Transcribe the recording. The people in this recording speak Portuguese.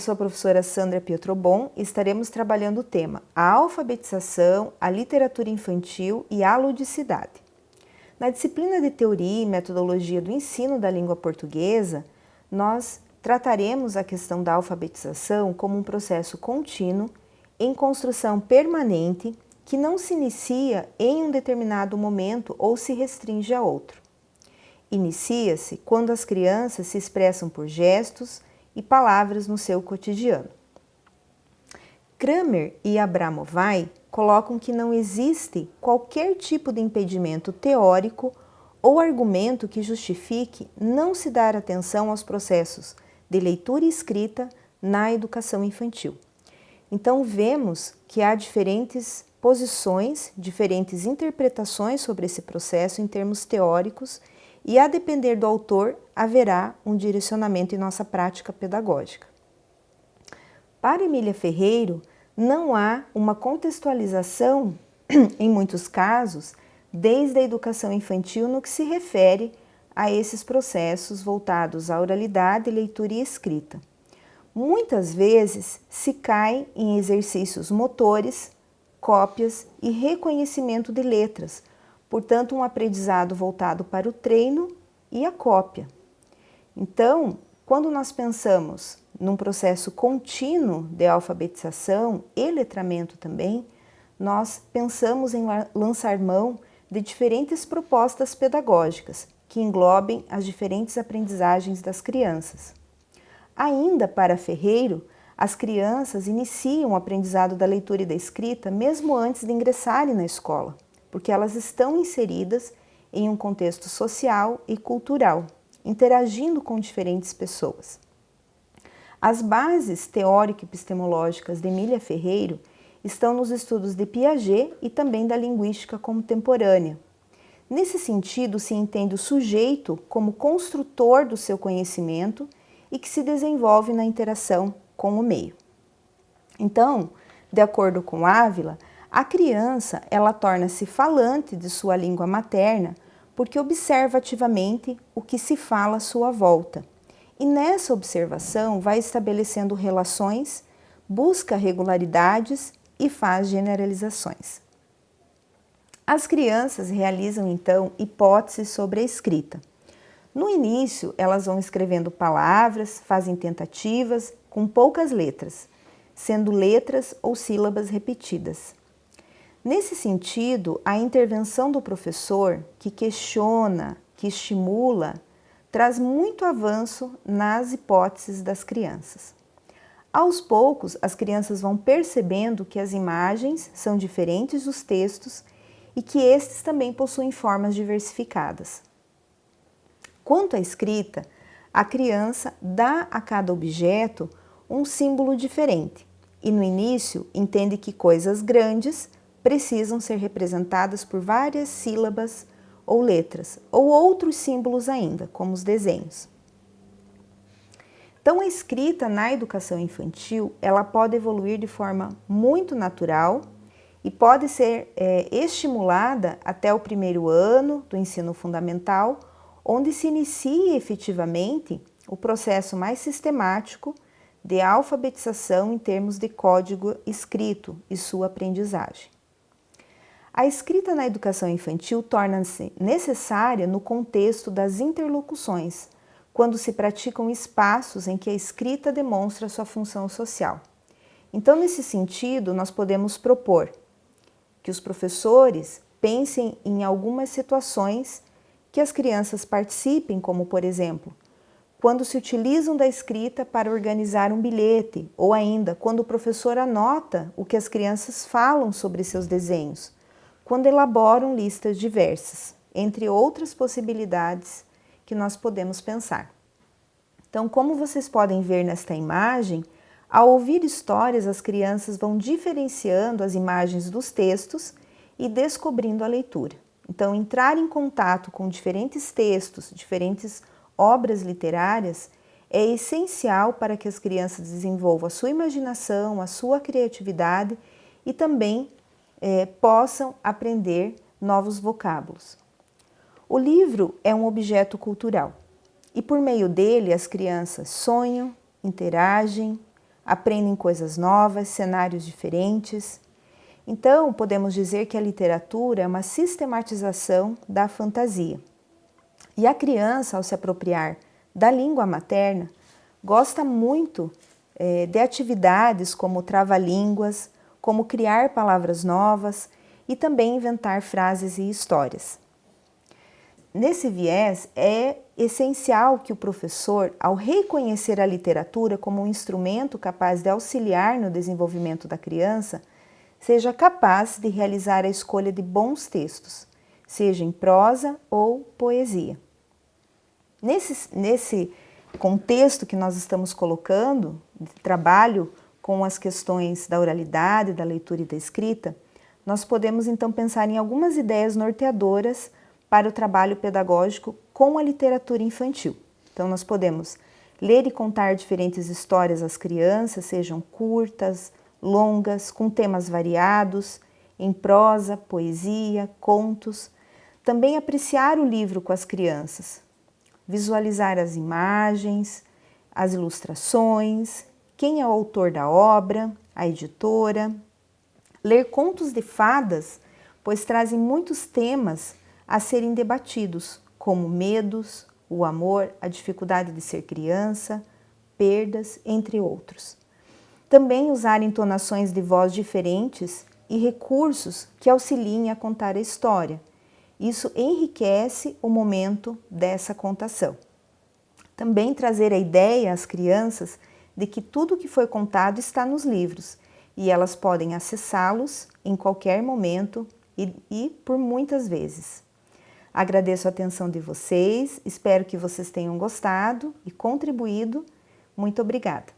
eu sou a professora Sandra Pietrobon e estaremos trabalhando o tema a alfabetização, a literatura infantil e a ludicidade. Na disciplina de Teoria e Metodologia do Ensino da Língua Portuguesa, nós trataremos a questão da alfabetização como um processo contínuo, em construção permanente, que não se inicia em um determinado momento ou se restringe a outro. Inicia-se quando as crianças se expressam por gestos, e palavras no seu cotidiano. Kramer e Abramovay colocam que não existe qualquer tipo de impedimento teórico ou argumento que justifique não se dar atenção aos processos de leitura e escrita na educação infantil. Então vemos que há diferentes posições, diferentes interpretações sobre esse processo em termos teóricos e a depender do autor haverá um direcionamento em nossa prática pedagógica. Para Emília Ferreiro, não há uma contextualização, em muitos casos, desde a educação infantil no que se refere a esses processos voltados à oralidade, leitura e escrita. Muitas vezes se cai em exercícios motores, cópias e reconhecimento de letras, portanto um aprendizado voltado para o treino e a cópia. Então, quando nós pensamos num processo contínuo de alfabetização e letramento também, nós pensamos em lançar mão de diferentes propostas pedagógicas que englobem as diferentes aprendizagens das crianças. Ainda para Ferreiro, as crianças iniciam o aprendizado da leitura e da escrita mesmo antes de ingressarem na escola porque elas estão inseridas em um contexto social e cultural, interagindo com diferentes pessoas. As bases teórico-epistemológicas de Emília Ferreiro estão nos estudos de Piaget e também da linguística contemporânea. Nesse sentido, se entende o sujeito como construtor do seu conhecimento e que se desenvolve na interação com o meio. Então, de acordo com Ávila, a criança, ela torna-se falante de sua língua materna porque observa ativamente o que se fala à sua volta. E nessa observação vai estabelecendo relações, busca regularidades e faz generalizações. As crianças realizam então hipóteses sobre a escrita. No início, elas vão escrevendo palavras, fazem tentativas com poucas letras, sendo letras ou sílabas repetidas. Nesse sentido, a intervenção do professor, que questiona, que estimula, traz muito avanço nas hipóteses das crianças. Aos poucos, as crianças vão percebendo que as imagens são diferentes dos textos e que estes também possuem formas diversificadas. Quanto à escrita, a criança dá a cada objeto um símbolo diferente e no início entende que coisas grandes precisam ser representadas por várias sílabas ou letras, ou outros símbolos ainda, como os desenhos. Então, a escrita na educação infantil, ela pode evoluir de forma muito natural e pode ser é, estimulada até o primeiro ano do ensino fundamental, onde se inicia efetivamente o processo mais sistemático de alfabetização em termos de código escrito e sua aprendizagem. A escrita na educação infantil torna-se necessária no contexto das interlocuções, quando se praticam espaços em que a escrita demonstra sua função social. Então, nesse sentido, nós podemos propor que os professores pensem em algumas situações que as crianças participem, como por exemplo, quando se utilizam da escrita para organizar um bilhete, ou ainda quando o professor anota o que as crianças falam sobre seus desenhos, quando elaboram listas diversas, entre outras possibilidades que nós podemos pensar. Então, como vocês podem ver nesta imagem, ao ouvir histórias, as crianças vão diferenciando as imagens dos textos e descobrindo a leitura. Então, entrar em contato com diferentes textos, diferentes obras literárias, é essencial para que as crianças desenvolvam a sua imaginação, a sua criatividade e também é, possam aprender novos vocábulos. O livro é um objeto cultural e por meio dele as crianças sonham, interagem, aprendem coisas novas, cenários diferentes. Então, podemos dizer que a literatura é uma sistematização da fantasia. E a criança, ao se apropriar da língua materna, gosta muito é, de atividades como trava-línguas, como criar palavras novas e também inventar frases e histórias. Nesse viés, é essencial que o professor, ao reconhecer a literatura como um instrumento capaz de auxiliar no desenvolvimento da criança, seja capaz de realizar a escolha de bons textos, seja em prosa ou poesia. Nesse, nesse contexto que nós estamos colocando, de trabalho com as questões da oralidade, da leitura e da escrita, nós podemos então pensar em algumas ideias norteadoras para o trabalho pedagógico com a literatura infantil. Então nós podemos ler e contar diferentes histórias às crianças, sejam curtas, longas, com temas variados, em prosa, poesia, contos. Também apreciar o livro com as crianças, visualizar as imagens, as ilustrações, quem é o autor da obra, a editora. Ler contos de fadas, pois trazem muitos temas a serem debatidos, como medos, o amor, a dificuldade de ser criança, perdas, entre outros. Também usar entonações de voz diferentes e recursos que auxiliem a contar a história. Isso enriquece o momento dessa contação. Também trazer a ideia às crianças de que tudo que foi contado está nos livros e elas podem acessá-los em qualquer momento e, e por muitas vezes. Agradeço a atenção de vocês, espero que vocês tenham gostado e contribuído. Muito obrigada!